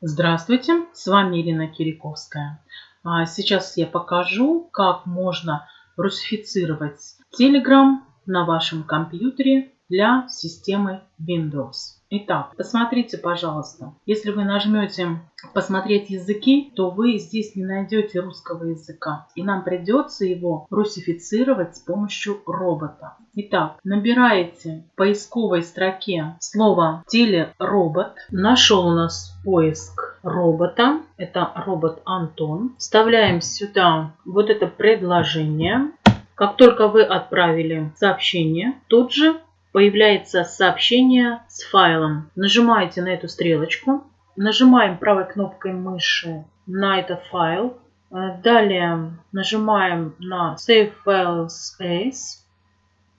Здравствуйте, с вами Ирина Кириковская. А, сейчас я покажу, как можно русифицировать Telegram на вашем компьютере для системы Windows. Итак, посмотрите, пожалуйста. Если вы нажмете «Посмотреть языки», то вы здесь не найдете русского языка. И нам придется его русифицировать с помощью робота. Итак, набираете в поисковой строке слово «телеробот». Нашел у нас поиск робота. Это робот Антон. Вставляем сюда вот это предложение. Как только вы отправили сообщение, тут же появляется сообщение с файлом. Нажимаете на эту стрелочку, нажимаем правой кнопкой мыши на этот файл. Э, далее нажимаем на Save Files As.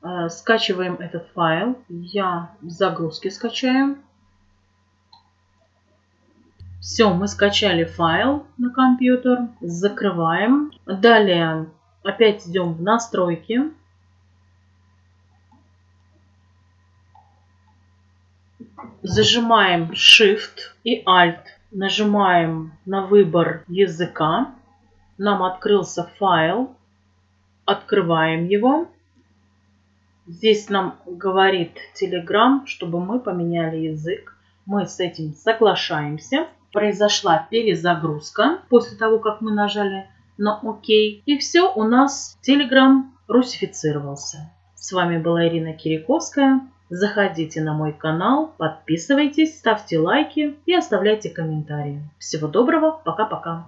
Э, скачиваем этот файл. Я в загрузке скачаю. Все, мы скачали файл на компьютер. Закрываем. Далее опять идем в настройки. Зажимаем Shift и Alt. Нажимаем на выбор языка. Нам открылся файл. Открываем его. Здесь нам говорит Telegram, чтобы мы поменяли язык. Мы с этим соглашаемся. Произошла перезагрузка после того, как мы нажали на ОК. И все, у нас Telegram русифицировался. С вами была Ирина Кириковская. Заходите на мой канал, подписывайтесь, ставьте лайки и оставляйте комментарии. Всего доброго, пока-пока.